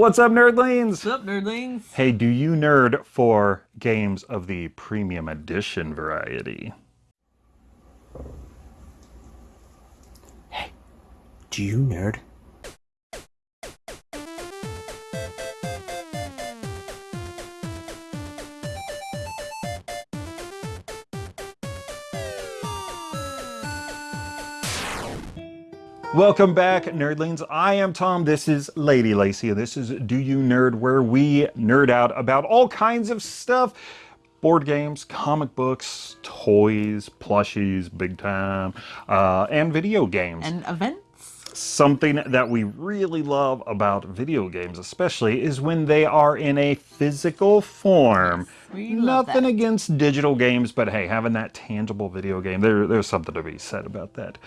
What's up, nerdlings? What's up, nerdlings? Hey, do you nerd for games of the premium edition variety? Hey, do you nerd? Welcome back, nerdlings. I am Tom. This is Lady Lacy, and this is Do You Nerd, where we nerd out about all kinds of stuff board games, comic books, toys, plushies, big time, uh, and video games. And events. Something that we really love about video games, especially, is when they are in a physical form. we love Nothing against digital games, but hey, having that tangible video game, there, there's something to be said about that.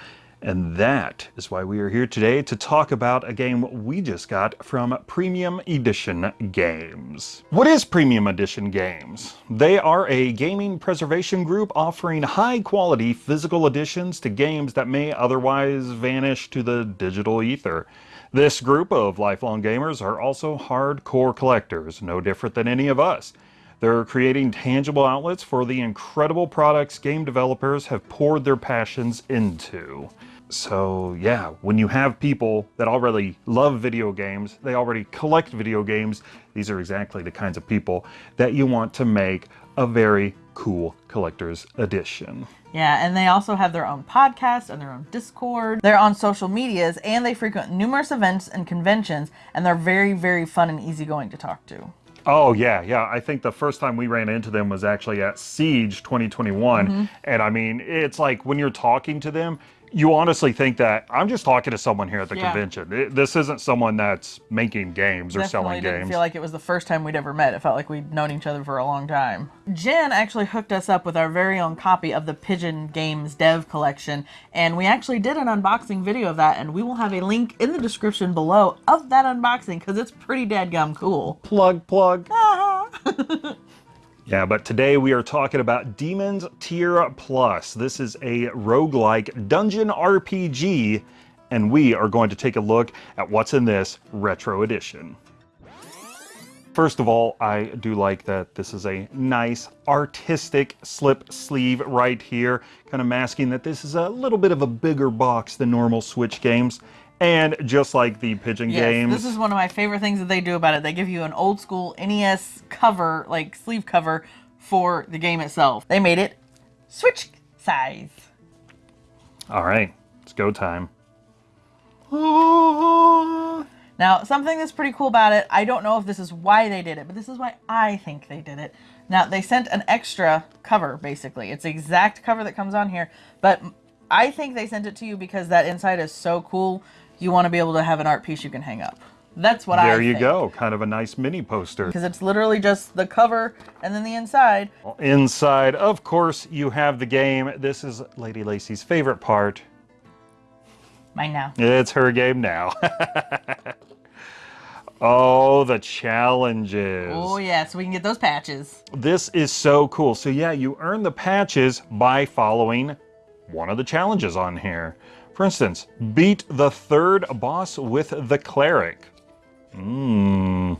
And that is why we are here today to talk about a game we just got from Premium Edition Games. What is Premium Edition Games? They are a gaming preservation group offering high quality physical editions to games that may otherwise vanish to the digital ether. This group of lifelong gamers are also hardcore collectors, no different than any of us. They're creating tangible outlets for the incredible products game developers have poured their passions into. So yeah, when you have people that already love video games, they already collect video games, these are exactly the kinds of people that you want to make a very cool collector's edition. Yeah, and they also have their own podcast and their own Discord. They're on social medias and they frequent numerous events and conventions, and they're very, very fun and easygoing to talk to. Oh yeah, yeah. I think the first time we ran into them was actually at Siege 2021, mm-hmm. and I mean, it's like when you're talking to them, you honestly think that I'm just talking to someone here at the Yeah. convention. It- this isn't someone that's making games or Definitely selling didn't games. feel like it was the first time we'd ever met. It felt like we'd known each other for a long time. Jen actually hooked us up with our very own copy of the Pigeon Games Dev Collection, and we actually did an unboxing video of that, and we will have a link in the description below of that unboxing because it's pretty dadgum cool. plug, plug. Uh-huh. Yeah, but today we are talking about Demons Tier Plus. This is a roguelike dungeon RPG, and we are going to take a look at what's in this retro edition. First of all, I do like that this is a nice artistic slip sleeve right here, kind of masking that this is a little bit of a bigger box than normal Switch games. And just like the Pigeon Yes, games, this is one of my favorite things that they do about it. They give you an old school NES cover, like sleeve cover, for the game itself. They made it Switch size. all right, it's go time. Now, something that's pretty cool about it, I don't know if this is why they did it, but this is why I think they did it. Now, they sent an extra cover, basically. It's the exact cover that comes on here, but I think they sent it to you because that inside is so cool, you want to be able to have an art piece you can hang up. That's what I There you go, kind of a nice mini poster. Because it's literally just the cover and then the inside. Inside, of course, you have the game. This is Lady Lacy's favorite part. Mine now. It's her game now. oh, the challenges. Oh yeah, so we can get those patches. This is so cool. So yeah, you earn the patches by following one of the challenges on here. For instance, beat the third boss with the cleric. Mmm.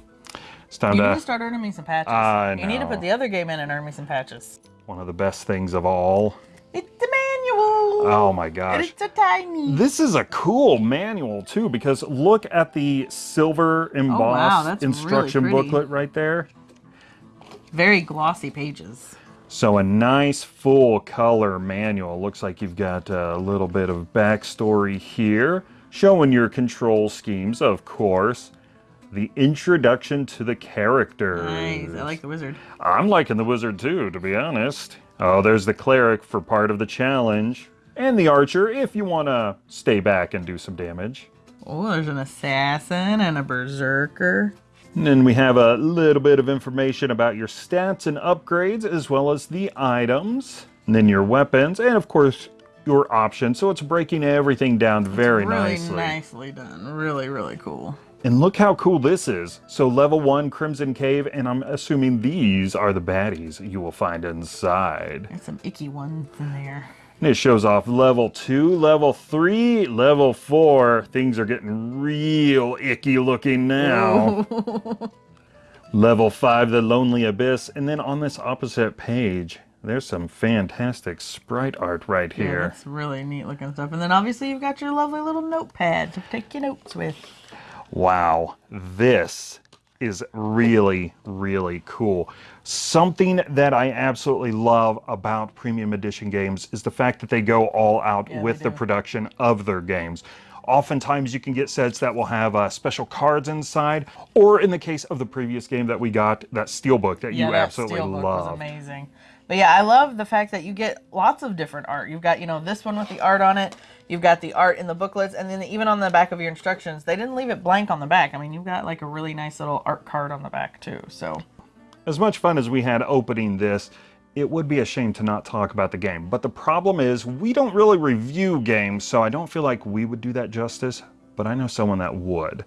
It's time You to need to start earning me some patches. I You need to put the other game in and earn me some patches. one of the best things of all. It's the manual. Oh my gosh. it's so tiny. This is a cool manual too because look at the silver embossed Oh, really instruction pretty. booklet right there. Very glossy pages. So a nice full color manual. Looks like you've got a little bit of backstory here, showing your control schemes, of course. The introduction to the characters. Nice. I like the wizard. I'm liking the wizard too, to be honest. Oh, there's the cleric for part of the challenge. And the archer if you want to stay back and do some damage. Oh, there's an assassin and a berserker. And then we have a little bit of information about your stats and upgrades, as well as the items, and then your weapons, and of course, your options. So it's breaking everything down very really nicely. nicely done. Really, really cool. And look how cool this is. So level one, Crimson Cave, and I'm assuming these are the baddies you will find inside. There's some icky ones in there. And it shows off level two, level three, level four. Things are getting real icky looking now. level five, the Lonely Abyss. And then on this opposite page, there's some fantastic sprite art right Yeah, here. that's really neat looking stuff. And then obviously you've got your lovely little notepad to take your notes with. Wow, this is really, really cool. Something that I absolutely love about Premium Edition games is the fact that they go all out Yeah, with the production of their games. Oftentimes, you can get sets that will have uh, special cards inside, or in the case of the previous game that we got, that steelbook that Yeah, you that absolutely steelbook was love. amazing. But yeah, I love the fact that you get lots of different art. You've got, you know, this one with the art on it. You've got the art in the booklets, and then even on the back of your instructions, they didn't leave it blank on the back. I mean, you've got like a really nice little art card on the back too. So As much fun as we had opening this, it would be a shame to not talk about the game. But the problem is, we don't really review games, so I don't feel like we would do that justice, but I know someone that would.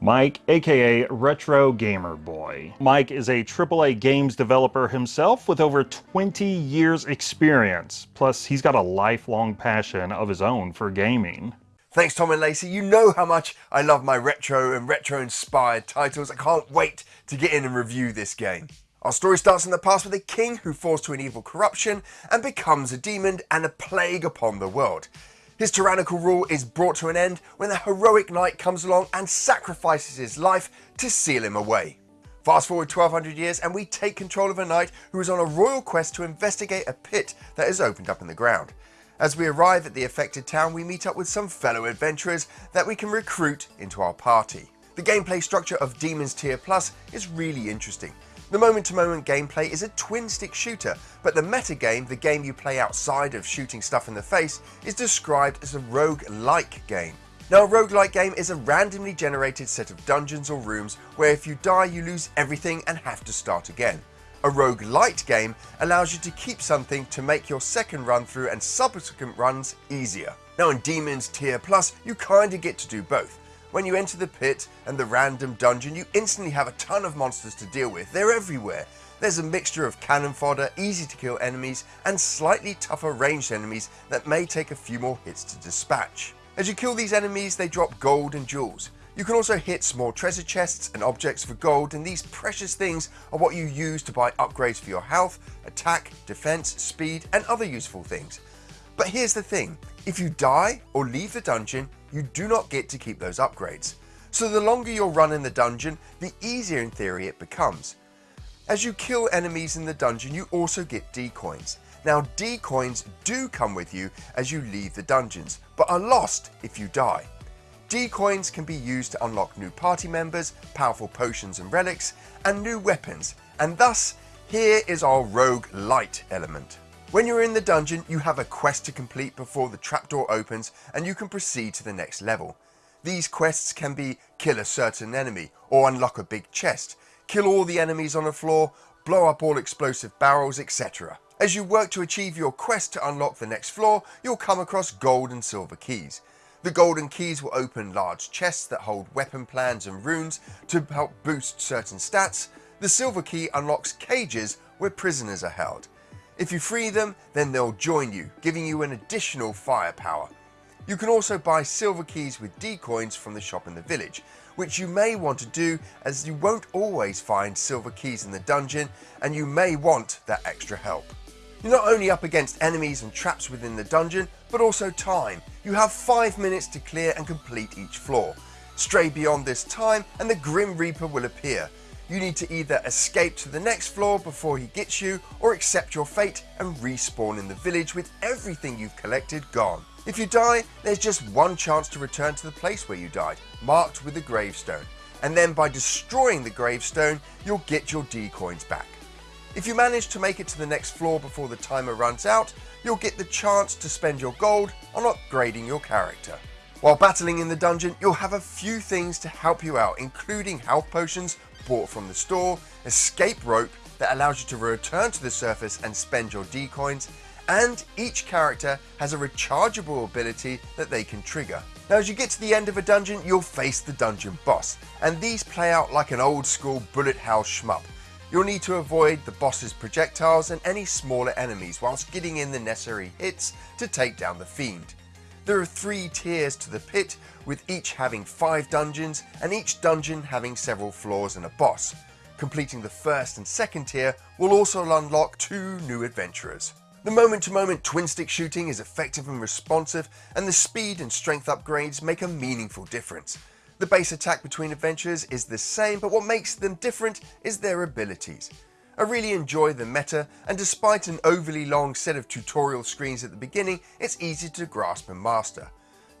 Mike, aka Retro Gamer Boy. Mike is a AAA games developer himself with over 20 years experience. Plus, he's got a lifelong passion of his own for gaming. Thanks, Tom and Lacey. You know how much I love my retro and retro inspired titles. I can't wait to get in and review this game. Our story starts in the past with a king who falls to an evil corruption and becomes a demon and a plague upon the world. His tyrannical rule is brought to an end when a heroic knight comes along and sacrifices his life to seal him away. Fast forward 1200 years and we take control of a knight who is on a royal quest to investigate a pit that has opened up in the ground. As we arrive at the affected town, we meet up with some fellow adventurers that we can recruit into our party. The gameplay structure of Demons Tier Plus is really interesting. The moment to moment gameplay is a twin stick shooter, but the meta game, the game you play outside of shooting stuff in the face, is described as a rogue-like game. Now, a roguelike game is a randomly generated set of dungeons or rooms where if you die, you lose everything and have to start again. A rogue roguelite game allows you to keep something to make your second run through and subsequent runs easier. Now, in Demons Tier Plus, you kinda get to do both. When you enter the pit and the random dungeon, you instantly have a ton of monsters to deal with. They're everywhere. There's a mixture of cannon fodder, easy to kill enemies, and slightly tougher ranged enemies that may take a few more hits to dispatch. As you kill these enemies, they drop gold and jewels. You can also hit small treasure chests and objects for gold, and these precious things are what you use to buy upgrades for your health, attack, defense, speed, and other useful things. But here's the thing if you die or leave the dungeon, you do not get to keep those upgrades. So the longer your run in the dungeon, the easier in theory it becomes. As you kill enemies in the dungeon, you also get D-coins. Now, D-coins do come with you as you leave the dungeons, but are lost if you die. D-coins can be used to unlock new party members, powerful potions and relics, and new weapons, and thus, here is our rogue lite element. When you're in the dungeon, you have a quest to complete before the trapdoor opens and you can proceed to the next level. These quests can be kill a certain enemy or unlock a big chest, kill all the enemies on the floor, blow up all explosive barrels, etc. As you work to achieve your quest to unlock the next floor, you'll come across gold and silver keys. The golden keys will open large chests that hold weapon plans and runes to help boost certain stats. The silver key unlocks cages where prisoners are held. If you free them, then they'll join you, giving you an additional firepower. You can also buy silver keys with D-coins from the shop in the village, which you may want to do as you won't always find silver keys in the dungeon and you may want that extra help. You're not only up against enemies and traps within the dungeon, but also time. You have 5 minutes to clear and complete each floor. Stray beyond this time and the Grim Reaper will appear. You need to either escape to the next floor before he gets you or accept your fate and respawn in the village with everything you've collected gone. If you die, there's just one chance to return to the place where you died, marked with a gravestone. And then by destroying the gravestone, you'll get your D-coins back. If you manage to make it to the next floor before the timer runs out, you'll get the chance to spend your gold on upgrading your character. While battling in the dungeon, you'll have a few things to help you out, including health potions bought from the store, escape rope that allows you to return to the surface and spend your D-coins, and each character has a rechargeable ability that they can trigger. Now as you get to the end of a dungeon, you'll face the dungeon boss, and these play out like an old school bullet hell shmup. You'll need to avoid the boss's projectiles and any smaller enemies whilst getting in the necessary hits to take down the fiend. There are three tiers to the pit, with each having five dungeons and each dungeon having several floors and a boss. Completing the first and second tier will also unlock two new adventurers. The moment to moment twin stick shooting is effective and responsive, and the speed and strength upgrades make a meaningful difference. The base attack between adventurers is the same, but what makes them different is their abilities. I really enjoy the meta, and despite an overly long set of tutorial screens at the beginning, it's easy to grasp and master.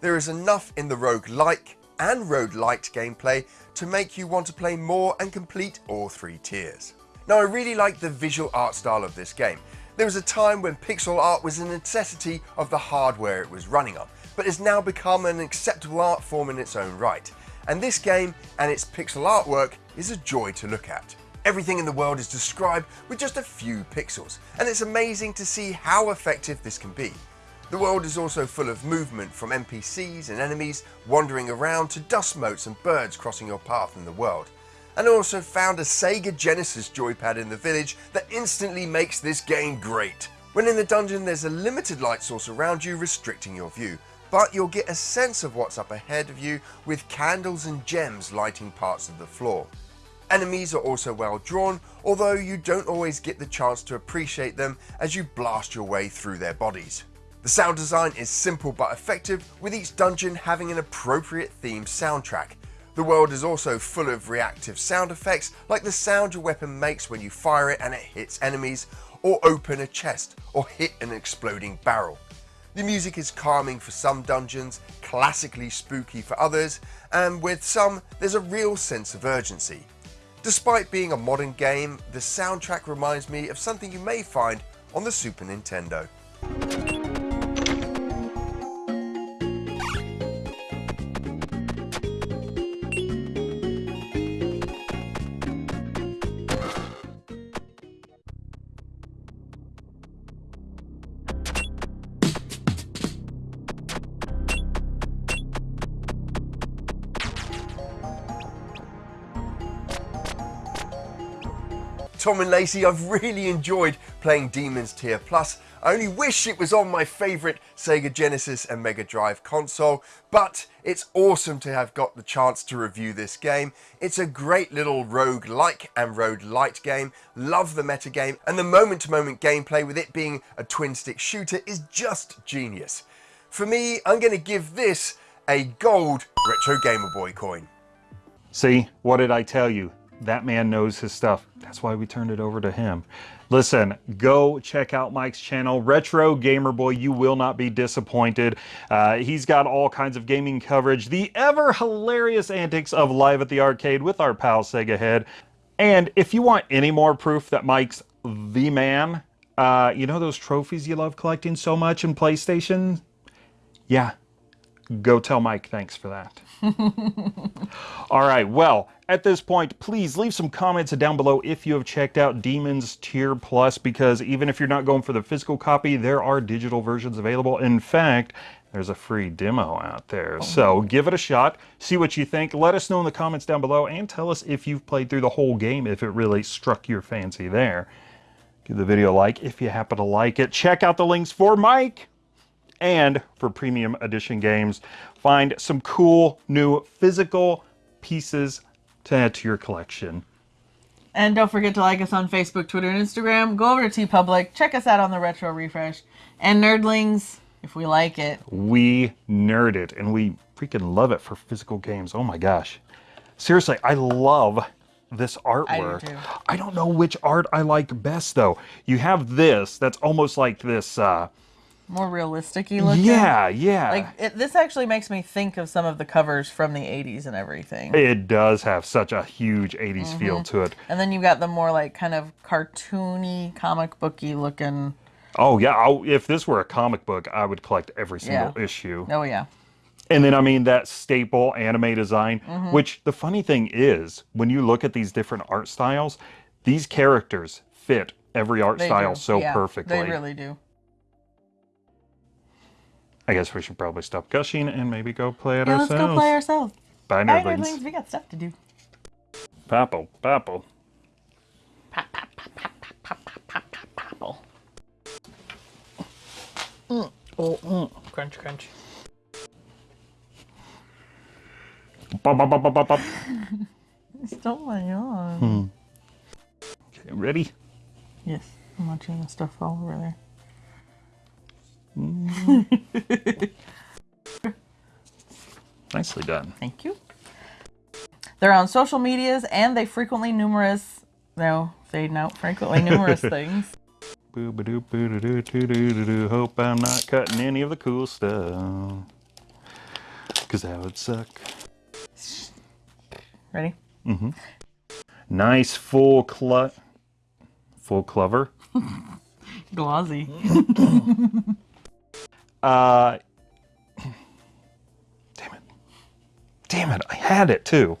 There is enough in the rogue-like and rogue-lite gameplay to make you want to play more and complete all three tiers. Now I really like the visual art style of this game. There was a time when pixel art was a necessity of the hardware it was running on, but has now become an acceptable art form in its own right. And this game and its pixel artwork is a joy to look at. Everything in the world is described with just a few pixels, and it's amazing to see how effective this can be. The world is also full of movement from NPCs and enemies wandering around to dust motes and birds crossing your path in the world. And I also found a Sega Genesis joypad in the village that instantly makes this game great. When in the dungeon there's a limited light source around you restricting your view, but you'll get a sense of what's up ahead of you with candles and gems lighting parts of the floor. Enemies are also well drawn, although you don't always get the chance to appreciate them as you blast your way through their bodies. The sound design is simple but effective, with each dungeon having an appropriate themed soundtrack. The world is also full of reactive sound effects, like the sound your weapon makes when you fire it and it hits enemies, or open a chest, or hit an exploding barrel. The music is calming for some dungeons, classically spooky for others, and with some, there's a real sense of urgency. Despite being a modern game, the soundtrack reminds me of something you may find on the Super Nintendo. Tom and Lacey, I've really enjoyed playing Demons Tier Plus. I only wish it was on my favourite Sega Genesis and Mega Drive console, but it's awesome to have got the chance to review this game. It's a great little rogue-like and rogue-lite game, love the metagame, and the moment-to-moment -moment gameplay with it being a twin-stick shooter is just genius. For me, I'm going to give this a gold Retro Gamer Boy coin. See, what did I tell you? That man knows his stuff. That's why we turned it over to him. Listen, go check out Mike's channel, Retro Gamer Boy. You will not be disappointed. Uh, he's got all kinds of gaming coverage, the ever hilarious antics of Live at the Arcade with our pal Sega Head. And if you want any more proof that Mike's the man, uh, you know those trophies you love collecting so much in PlayStation? Yeah, go tell Mike thanks for that. All right, well, at this point, please leave some comments down below if you have checked out Demons Tier Plus, because even if you're not going for the physical copy, there are digital versions available. In fact, there's a free demo out there. Oh. So give it a shot, see what you think, let us know in the comments down below, and tell us if you've played through the whole game, if it really struck your fancy there. Give the video a like if you happen to like it. Check out the links for Mike and for premium edition games. Find some cool new physical pieces to add to your collection. And don't forget to like us on Facebook, Twitter, and Instagram. Go over to TeePublic. Check us out on the Retro Refresh. And Nerdlings, if we like it. We nerd it, and we freaking love it for physical games. Oh my gosh. Seriously, I love this artwork. I, do I don't know which art I like best, though. You have this that's almost like this... Uh, more realistic looking. Yeah, yeah. Like it, this actually makes me think of some of the covers from the 80s and everything. It does have such a huge 80s mm -hmm. feel mm-hmm. to it. And then you've got the more like kind of cartoony, comic booky looking. Oh yeah, I'll, if this were a comic book, I would collect every single yeah. issue. Oh yeah. And then I mean that staple anime design, mm -hmm. which the funny thing is, when you look at these different art styles, these characters fit every art they style do. so yeah, perfectly. They really do. I guess we should probably stop gushing and maybe go play it yeah, ourselves. let's go play ourselves. Bye, Bye nerdlings. nerdlings. We got stuff to do. Popple, popple. Pop, pop, pop, pop, pop, pop, pop, pop, popple. Mm. Oh, mm. crunch, crunch. Bop, bop, bop, bop, bop, bop. Stop my yawn. Hmm. Okay, ready? Yes, I'm watching the stuff fall over there. Nicely done. Thank you. They're on social medias and they frequently numerous, no, they note frequently numerous things. Boo ba doo boo doo doo doo doo doo doo. Hope I'm not cutting any of the cool stuff. Cause that would suck. Ready? Mhm. Nice full clu full clover. Glossy. Uh damn it. Damn it, I had it too.